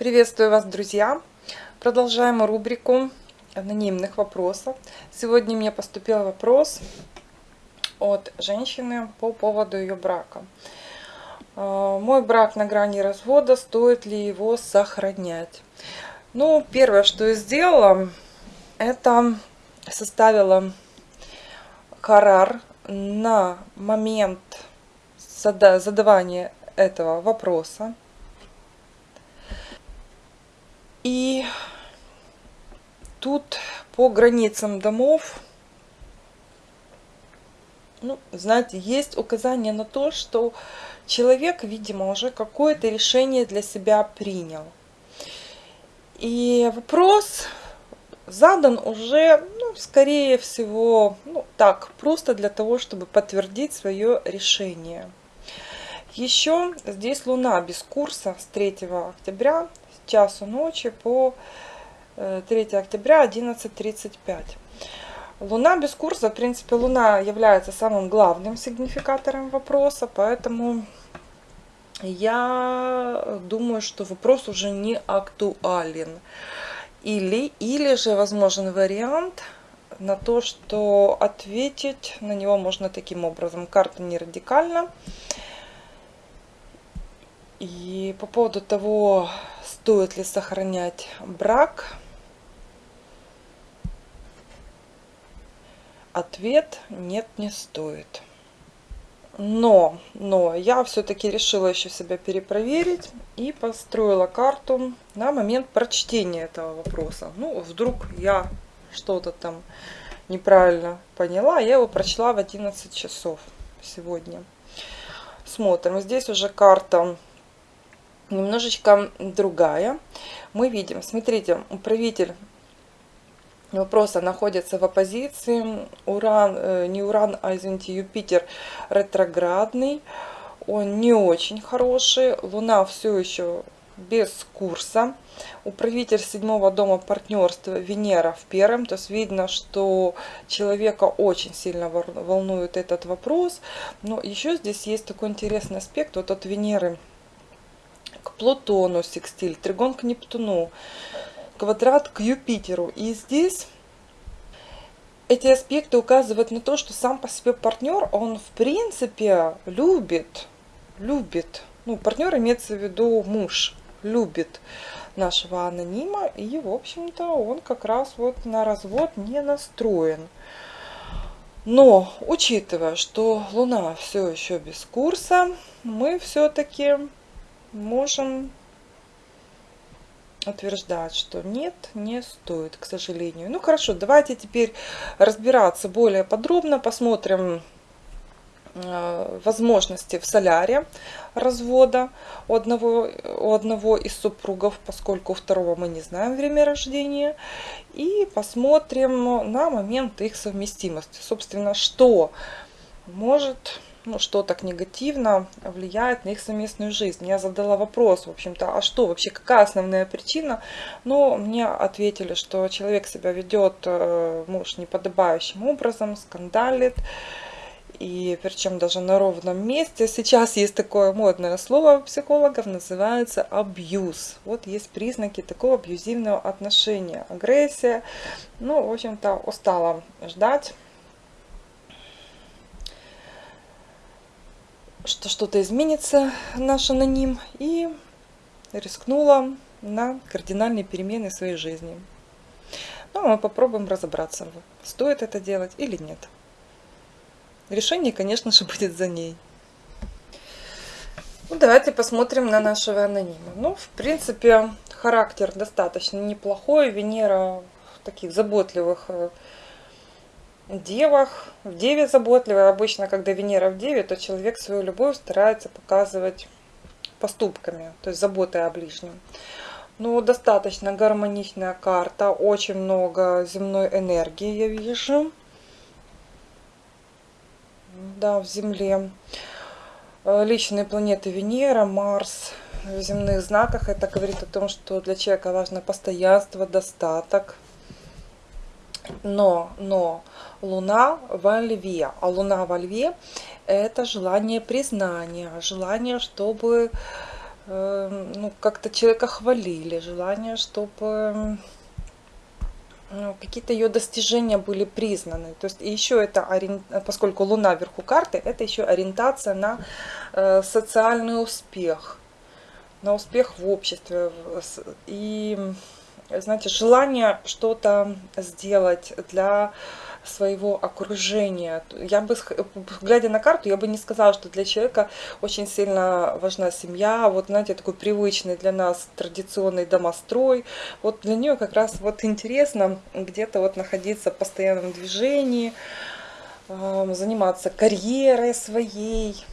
Приветствую вас, друзья! Продолжаем рубрику анонимных вопросов. Сегодня мне поступил вопрос от женщины по поводу ее брака. А, мой брак на грани развода, стоит ли его сохранять? Ну, первое, что я сделала, это составила харар на момент задавания этого вопроса. И тут по границам домов, ну, знаете, есть указание на то, что человек, видимо, уже какое-то решение для себя принял. И вопрос задан уже, ну, скорее всего, ну, так, просто для того, чтобы подтвердить свое решение. Еще здесь Луна без курса с 3 октября, часу ночи по 3 э, октября 11.35. Луна без курса, в принципе, Луна является самым главным сигнификатором вопроса, поэтому я думаю, что вопрос уже не актуален. Или, или же возможен вариант на то, что ответить на него можно таким образом. Карта не радикальна. И по поводу того, стоит ли сохранять брак, ответ нет, не стоит. Но, но я все-таки решила еще себя перепроверить и построила карту на момент прочтения этого вопроса. Ну, вдруг я что-то там неправильно поняла, я его прочла в 11 часов сегодня. Смотрим, здесь уже карта немножечко другая. Мы видим, смотрите, управитель вопроса находится в оппозиции. Уран, э, не Уран, а, извините, Юпитер ретроградный. Он не очень хороший. Луна все еще без курса. Управитель седьмого дома партнерства Венера в первом. То есть видно, что человека очень сильно волнует этот вопрос. Но еще здесь есть такой интересный аспект. Вот от Венеры к Плутону секстиль, тригон к Нептуну квадрат к Юпитеру. И здесь эти аспекты указывают на то, что сам по себе партнер, он в принципе любит, любит, ну партнер имеется в виду муж, любит нашего анонима и в общем-то он как раз вот на развод не настроен. Но учитывая, что Луна все еще без курса, мы все-таки можем утверждает, что нет, не стоит, к сожалению. Ну хорошо, давайте теперь разбираться более подробно, посмотрим э, возможности в соляре развода у одного, у одного из супругов, поскольку у второго мы не знаем время рождения. И посмотрим на момент их совместимости. Собственно, что может ну, что так негативно влияет на их совместную жизнь. Я задала вопрос, в общем-то, а что вообще, какая основная причина? Но мне ответили, что человек себя ведет, э, муж, неподобающим образом, скандалит, и причем даже на ровном месте. Сейчас есть такое модное слово у психологов, называется абьюз. Вот есть признаки такого абьюзивного отношения, агрессия. Ну, в общем-то, устала ждать что что-то изменится наш аноним и рискнула на кардинальные перемены своей жизни. Ну, а мы попробуем разобраться, стоит это делать или нет. Решение, конечно же, будет за ней. Ну, давайте посмотрим на нашего анонима. Ну, в принципе, характер достаточно неплохой. Венера в таких заботливых э, девах, в деве заботливой. Обычно, когда Венера в деве, то человек свою любовь старается показывать поступками, то есть заботой о ближнем. Ну, достаточно гармоничная карта, очень много земной энергии я вижу. Да, в Земле. Э, личные планеты Венера, Марс в земных знаках. Это говорит о том, что для человека важно постоянство, достаток. Но, но Луна во Льве. А Луна во Льве – это желание признания, желание, чтобы э, ну, как-то человека хвалили, желание, чтобы ну, какие-то ее достижения были признаны. То есть еще это, поскольку Луна вверху карты, это еще ориентация на э, социальный успех, на успех в обществе. И, знаете, желание что-то сделать для своего окружения. Я бы, глядя на карту, я бы не сказала, что для человека очень сильно важна семья, вот, знаете, такой привычный для нас традиционный домострой. Вот для нее как раз вот интересно где-то вот находиться в постоянном движении, заниматься карьерой своей.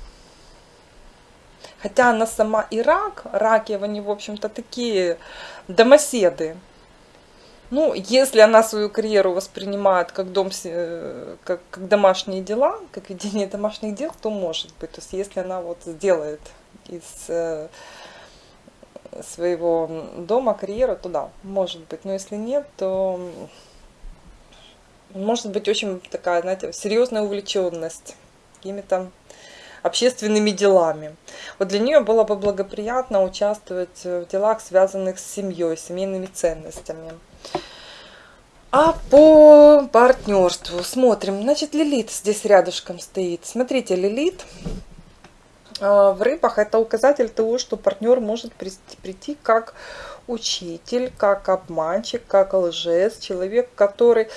Хотя она сама и рак, раки, они, в общем-то, такие домоседы. Ну, если она свою карьеру воспринимает как, дом, э, как, как домашние дела, как ведение домашних дел, то может быть. То есть если она вот сделает из э, своего дома карьеру, то да, может быть. Но если нет, то может быть очень такая, знаете, серьезная увлеченность какими-то общественными делами. Вот для нее было бы благоприятно участвовать в делах, связанных с семьей, семейными ценностями. А по партнерству смотрим. Значит, Лилит здесь рядышком стоит. Смотрите, Лилит а, в рыбах это указатель того, что партнер может прийти как учитель, как обманщик, как лжец, человек, который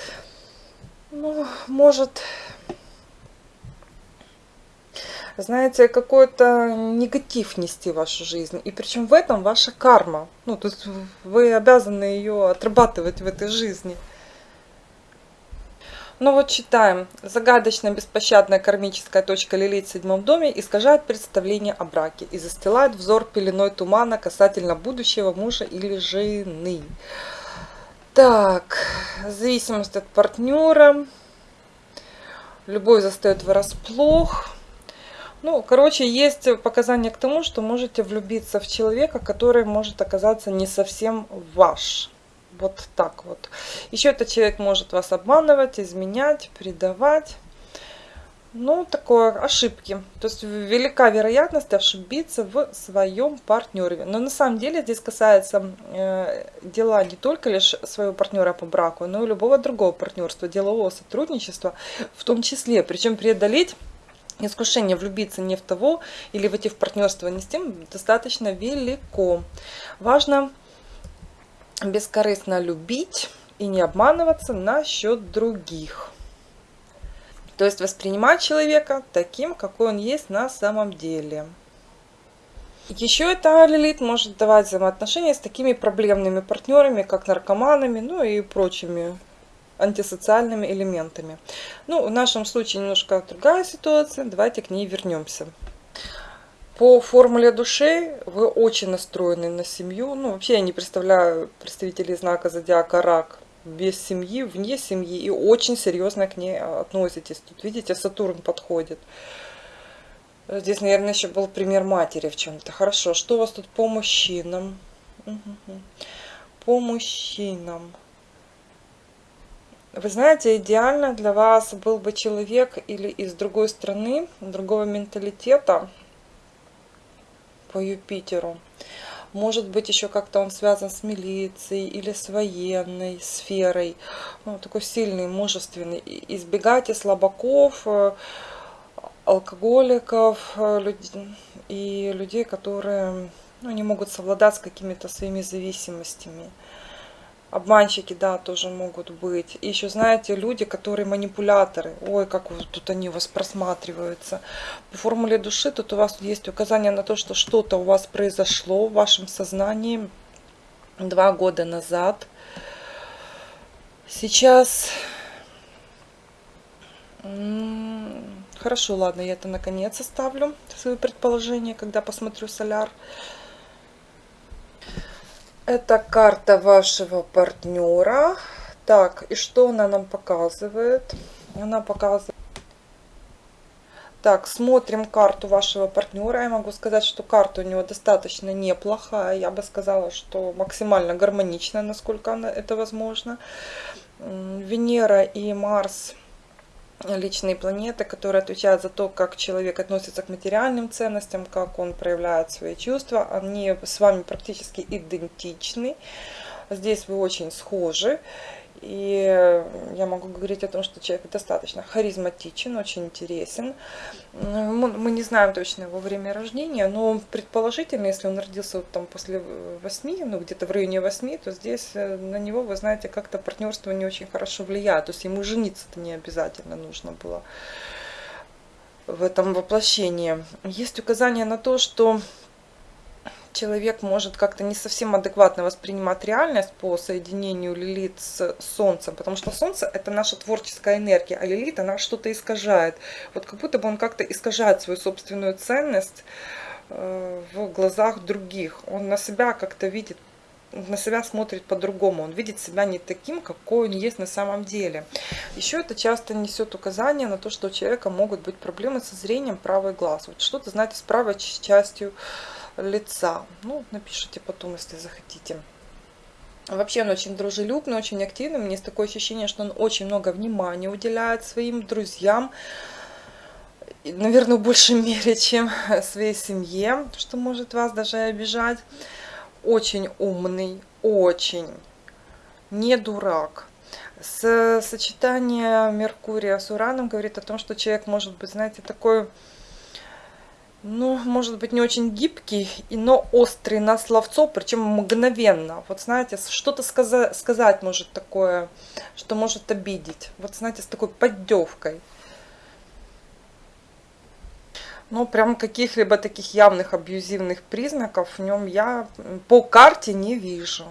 ну, может, знаете, какой-то негатив нести в вашу жизнь. И причем в этом ваша карма. Ну, то есть вы обязаны ее отрабатывать в этой жизни. Ну вот читаем. Загадочная беспощадная кармическая точка Лилит в седьмом доме искажает представление о браке и застилает взор пеленой тумана касательно будущего мужа или жены. Так, зависимость от партнера. Любовь застает врасплох. Ну, короче, есть показания к тому, что можете влюбиться в человека, который может оказаться не совсем ваш. Вот так вот. Еще этот человек может вас обманывать, изменять, предавать. Ну, такое, ошибки. То есть велика вероятность ошибиться в своем партнере. Но на самом деле здесь касается э, дела не только лишь своего партнера по браку, но и любого другого партнерства, делового сотрудничества в том числе. Причем преодолеть искушение влюбиться не в того или войти в партнерство не с тем достаточно велико. Важно бескорыстно любить и не обманываться насчет других. То есть воспринимать человека таким, какой он есть на самом деле. Еще эта лилит может давать взаимоотношения с такими проблемными партнерами, как наркоманами, ну и прочими антисоциальными элементами. Ну, в нашем случае немножко другая ситуация, давайте к ней вернемся. По формуле души вы очень настроены на семью. Ну, вообще я не представляю представителей знака зодиака рак без семьи, вне семьи. И очень серьезно к ней относитесь. Тут, видите, Сатурн подходит. Здесь, наверное, еще был пример матери в чем-то. Хорошо, что у вас тут по мужчинам? По мужчинам. Вы знаете, идеально для вас был бы человек или из другой страны, другого менталитета, по Юпитеру. Может быть, еще как-то он связан с милицией или с военной сферой. Ну, такой сильный, мужественный. Избегайте слабаков, э, алкоголиков э, и людей, которые ну, не могут совладать с какими-то своими зависимостями. Обманщики, да, тоже могут быть. И еще, знаете, люди, которые манипуляторы. Ой, как вот тут они у вас просматриваются. По формуле души тут у вас есть указание на то, что что-то у вас произошло в вашем сознании два года назад. Сейчас... Хорошо, ладно, я это наконец оставлю, свои предположения, когда посмотрю соляр. Это карта вашего партнера. Так, и что она нам показывает? Она показывает... Так, смотрим карту вашего партнера. Я могу сказать, что карта у него достаточно неплохая. Я бы сказала, что максимально гармоничная, насколько это возможно. Венера и Марс личные планеты, которые отвечают за то, как человек относится к материальным ценностям, как он проявляет свои чувства. Они с вами практически идентичны. Здесь вы очень схожи. И я могу говорить о том, что человек достаточно харизматичен, очень интересен. Мы не знаем точно его время рождения, но предположительно, если он родился вот там после 8, ну где-то в районе 8, то здесь э, на него, вы знаете, как-то партнерство не очень хорошо влияет. То есть ему жениться-то не обязательно нужно было в этом воплощении. Есть указание на то, что человек может как-то не совсем адекватно воспринимать реальность по соединению Лилит с Солнцем, потому что Солнце это наша творческая энергия, а Лилит она что-то искажает. Вот как будто бы он как-то искажает свою собственную ценность э, в глазах других. Он на себя как-то видит на себя смотрит по-другому, он видит себя не таким, какой он есть на самом деле. Еще это часто несет указание на то, что у человека могут быть проблемы со зрением правый глаз. Вот что-то, знаете, с правой частью лица. Ну, напишите потом, если захотите. Вообще он очень дружелюбный, очень активный. Меня есть такое ощущение, что он очень много внимания уделяет своим друзьям. Наверное, в большей мере, чем своей семье, что может вас даже обижать. Очень умный, очень. Не дурак. С сочетание Меркурия с Ураном говорит о том, что человек может быть, знаете, такой ну, может быть, не очень гибкий, но острый на словцо, причем мгновенно. Вот знаете, что-то сказать, сказать может такое, что может обидеть. Вот знаете, с такой поддевкой. Но прям каких-либо таких явных абьюзивных признаков в нем я по карте не вижу.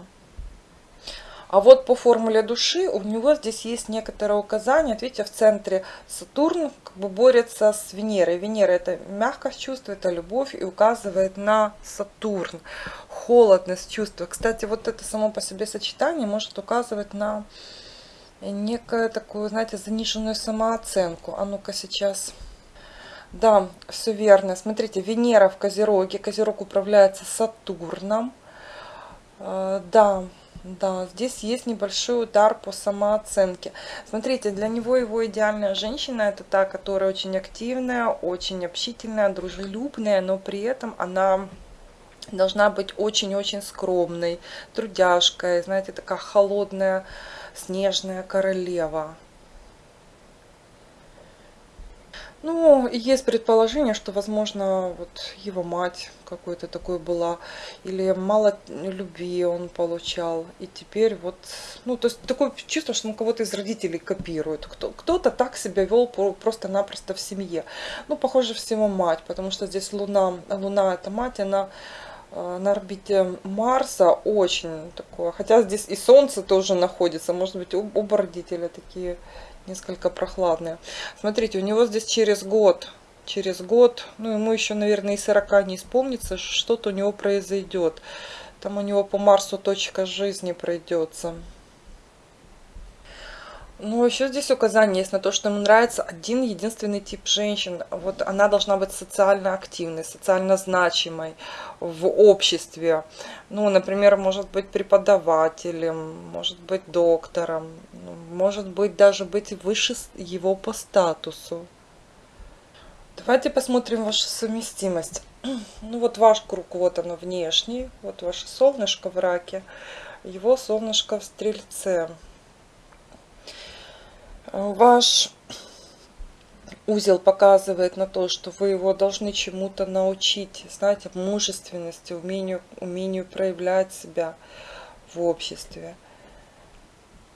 А вот по формуле души у него здесь есть некоторое указание. Видите, в центре Сатурн как бы борется с Венерой. Венера это мягкость чувства, это любовь и указывает на Сатурн. Холодность чувства. Кстати, вот это само по себе сочетание может указывать на некую такую, знаете, заниженную самооценку. А ну-ка сейчас... Да, все верно. Смотрите, Венера в Козероге. Козерог управляется Сатурном. А, да, да, здесь есть небольшой удар по самооценке. Смотрите, для него его идеальная женщина это та, которая очень активная, очень общительная, дружелюбная, но при этом она должна быть очень-очень скромной, трудяжкой, знаете, такая холодная, снежная королева. Ну, есть предположение, что, возможно, вот его мать какой-то такой была, или мало любви он получал, и теперь вот, ну, то есть такое чувство, что он кого-то из родителей копирует. Кто-то так себя вел просто-напросто в семье. Ну, похоже всего мать, потому что здесь Луна, Луна это мать, она э, на орбите Марса очень такое, хотя здесь и Солнце тоже находится, может быть, оба родителя такие несколько прохладная. Смотрите, у него здесь через год, через год, ну ему еще, наверное, и 40 не исполнится, что-то у него произойдет. Там у него по Марсу точка жизни пройдется. Ну, еще здесь указание есть на то, что ему нравится один единственный тип женщин. Вот она должна быть социально активной, социально значимой в обществе. Ну, например, может быть преподавателем, может быть доктором, может быть даже быть выше его по статусу. Давайте посмотрим вашу совместимость. Ну вот ваш круг, вот оно внешний, вот ваше солнышко в раке, его солнышко в стрельце. Ваш узел показывает на то, что вы его должны чему-то научить, знаете, мужественности, умению, умению проявлять себя в обществе,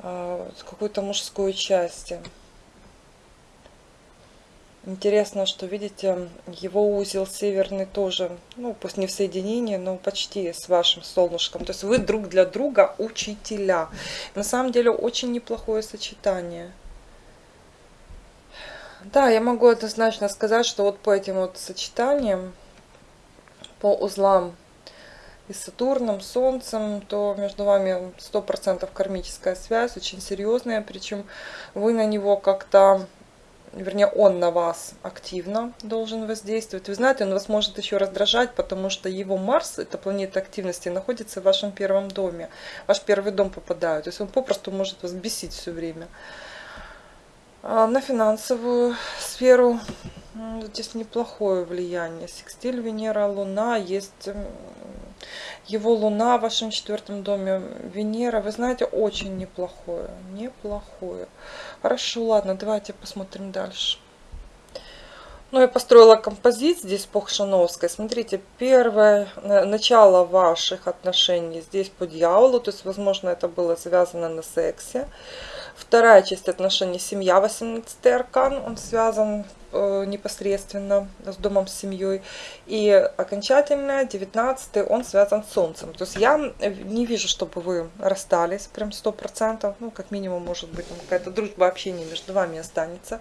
а, какой-то мужской части. Интересно, что, видите, его узел северный тоже, ну, пусть не в соединении, но почти с вашим солнышком. То есть вы друг для друга учителя. На самом деле очень неплохое сочетание. Да, я могу однозначно сказать, что вот по этим вот сочетаниям, по узлам и с Сатурном, Солнцем, то между вами 100% кармическая связь, очень серьезная, причем вы на него как-то, вернее он на вас активно должен воздействовать. Вы знаете, он вас может еще раздражать, потому что его Марс, это планета активности, находится в вашем первом доме, ваш первый дом попадает, то есть он попросту может вас бесить все время. А, на финансовую сферу здесь неплохое влияние. Секстиль, Венера, Луна. Есть его Луна в вашем четвертом доме. Венера, вы знаете, очень неплохое. Неплохое. Хорошо, ладно, давайте посмотрим дальше. Ну, я построила композит здесь по Хшановской. Смотрите, первое начало ваших отношений здесь по дьяволу. То есть, возможно, это было связано на сексе. Вторая часть отношений семья, 18 аркан, он связан э, непосредственно с домом, с семьей. И окончательно 19 он связан с солнцем. То есть я не вижу, чтобы вы расстались прям 100%. Ну, как минимум, может быть, какая-то дружба, общение между вами останется.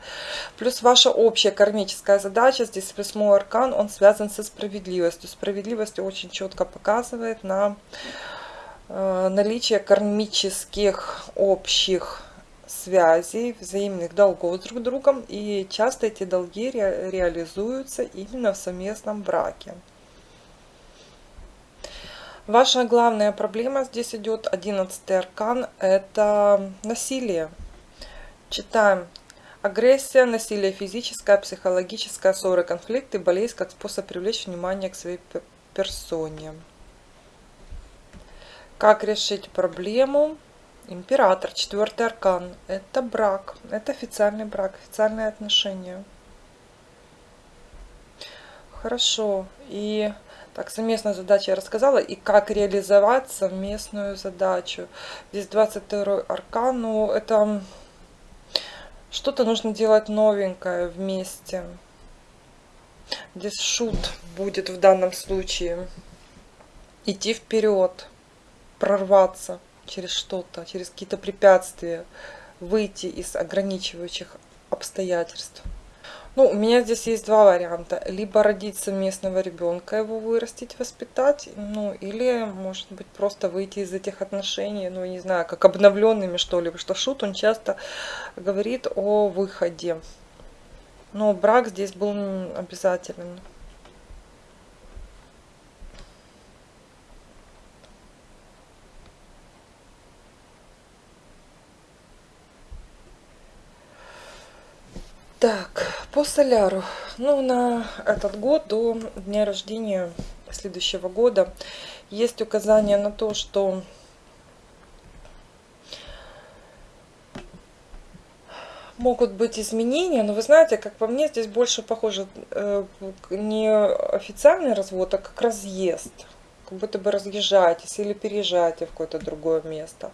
Плюс ваша общая кармическая задача, здесь восьмой аркан, он связан со справедливостью. Справедливость очень четко показывает на э, наличие кармических общих связей, взаимных долгов друг с другом. И часто эти долги ре реализуются именно в совместном браке. Ваша главная проблема здесь идет, 11 аркан, это насилие. Читаем. Агрессия, насилие физическое, психологическое, ссоры, конфликты, болезнь как способ привлечь внимание к своей персоне. Как решить проблему? Император, четвертый аркан. Это брак, это официальный брак, официальные отношения. Хорошо. И так, совместная задача я рассказала. И как реализовать совместную задачу. Здесь 22 аркан. Ну, это что-то нужно делать новенькое вместе. Здесь шут будет в данном случае. Идти вперед, прорваться через что-то, через какие-то препятствия, выйти из ограничивающих обстоятельств. Ну, у меня здесь есть два варианта. Либо родить совместного ребенка, его вырастить, воспитать, ну, или, может быть, просто выйти из этих отношений, ну, не знаю, как обновленными, что ли. Что Шут, он часто говорит о выходе. Но брак здесь был обязателен. Так, по соляру. Ну, на этот год, до дня рождения следующего года, есть указание на то, что могут быть изменения, но вы знаете, как по мне, здесь больше похоже э, не официальный развод, а как разъезд. Как будто бы разъезжаетесь или переезжаете в какое-то другое место.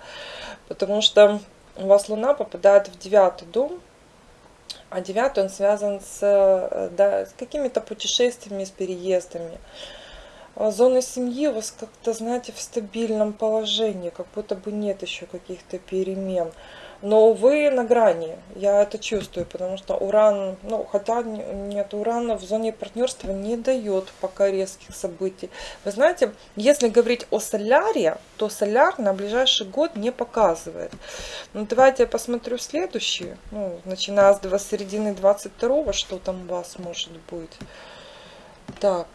Потому что у вас Луна попадает в девятый дом, а девятый он связан с, э, да, с какими-то путешествиями, с переездами. А зона семьи у вас как-то, знаете, в стабильном положении, как будто бы нет еще каких-то перемен. Но, увы, на грани. Я это чувствую, потому что Уран, ну, хотя нет, Уран в зоне партнерства не дает пока резких событий. Вы знаете, если говорить о соляре, то соляр на ближайший год не показывает. Ну, давайте я посмотрю следующий, ну, начиная с середины 22 что там у вас может быть. Так,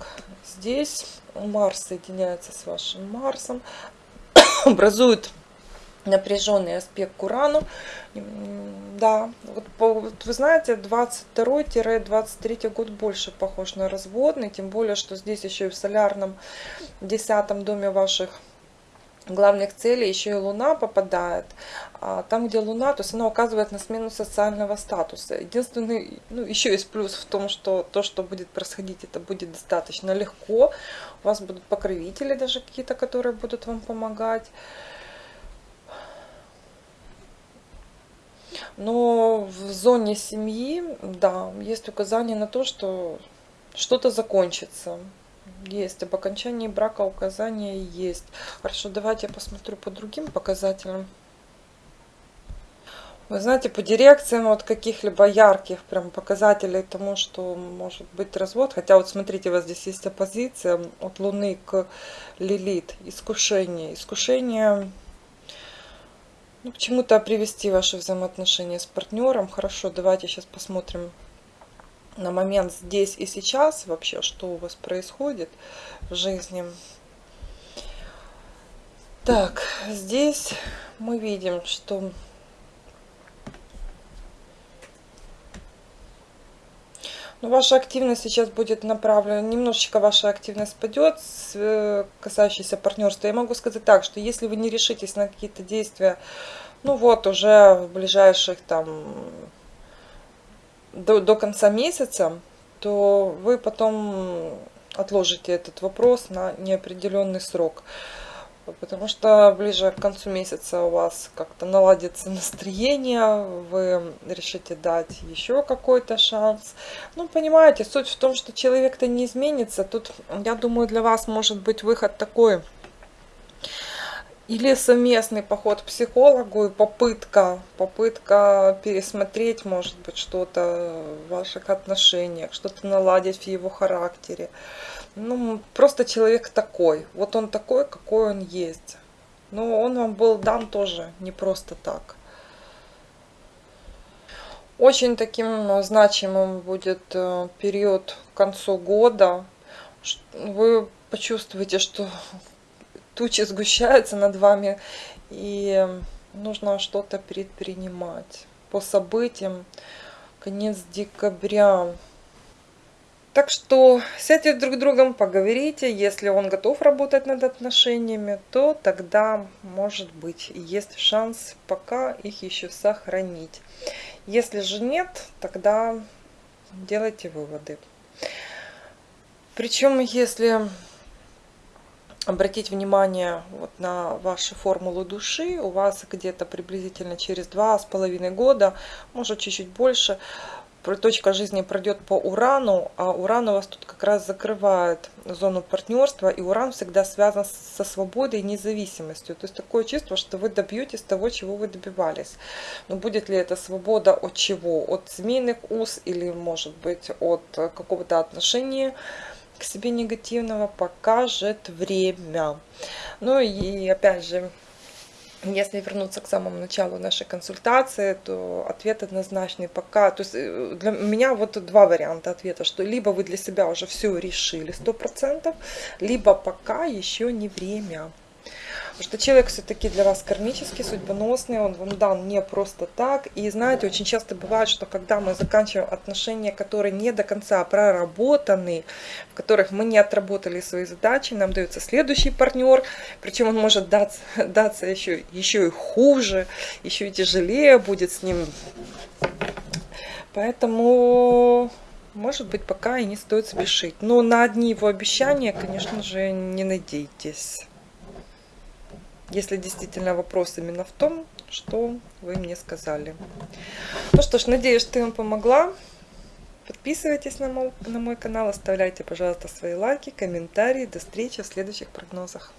здесь Марс соединяется с вашим Марсом, образует напряженный аспект к Урану. Да, вот, вот вы знаете, 22-23 год больше похож на разводный, тем более, что здесь еще и в солярном десятом доме ваших главных целей еще и Луна попадает. А там, где Луна, то есть она указывает на смену социального статуса. Единственный, ну, еще есть плюс в том, что то, что будет происходить, это будет достаточно легко. У вас будут покровители даже какие-то, которые будут вам помогать. Но в зоне семьи, да, есть указание на то, что что-то закончится. Есть. Об окончании брака указания есть. Хорошо, давайте я посмотрю по другим показателям. Вы знаете, по дирекциям вот каких-либо ярких прям показателей тому, что может быть развод. Хотя вот смотрите, у вас здесь есть оппозиция от Луны к Лилит. Искушение. Искушение ну, к чему-то привести ваши взаимоотношения с партнером. Хорошо, давайте сейчас посмотрим на момент здесь и сейчас вообще, что у вас происходит в жизни. Так, здесь мы видим, что Ну, ваша активность сейчас будет направлена, немножечко ваша активность пойдет, э, касающаяся партнерства. Я могу сказать так, что если вы не решитесь на какие-то действия, ну вот, уже в ближайших там, до, до конца месяца, то вы потом отложите этот вопрос на неопределенный срок потому что ближе к концу месяца у вас как-то наладится настроение, вы решите дать еще какой-то шанс. Ну, понимаете, суть в том, что человек-то не изменится. Тут, я думаю, для вас может быть выход такой. Или совместный поход к психологу и попытка, попытка пересмотреть, может быть, что-то в ваших отношениях, что-то наладить в его характере. Ну, просто человек такой. Вот он такой, какой он есть. Но он вам был дан тоже не просто так. Очень таким значимым будет э, период к концу года. Вы почувствуете, что тучи сгущаются над вами, и нужно что-то предпринимать. По событиям конец декабря так что сядьте друг с другом, поговорите. Если он готов работать над отношениями, то тогда, может быть, есть шанс пока их еще сохранить. Если же нет, тогда делайте выводы. Причем, если обратить внимание вот на ваши формулы души, у вас где-то приблизительно через два с половиной года, может чуть-чуть больше, точка жизни пройдет по Урану, а Уран у вас тут как раз закрывает зону партнерства, и Уран всегда связан со свободой и независимостью. То есть такое чувство, что вы добьетесь того, чего вы добивались. Но будет ли это свобода от чего? От семейных уз или, может быть, от какого-то отношения к себе негативного, покажет время. Ну и опять же, если вернуться к самому началу нашей консультации, то ответ однозначный пока. То есть э, для меня вот два варианта ответа, что либо вы для себя уже все решили сто процентов, либо пока еще не время. Что человек все-таки для вас кармический, судьбоносный, он вам дан не просто так. И знаете, очень часто бывает, что когда мы заканчиваем отношения, которые не до конца проработаны, в которых мы не отработали свои задачи, нам дается следующий партнер, причем он может даться, даться еще, еще и хуже, еще и тяжелее будет с ним. Поэтому может быть, пока и не стоит спешить. Но на одни его обещания, конечно же, не надейтесь если действительно вопрос именно в том, что вы мне сказали. Ну что ж, надеюсь, что я вам помогла. Подписывайтесь на мой, на мой канал, оставляйте, пожалуйста, свои лайки, комментарии. До встречи в следующих прогнозах.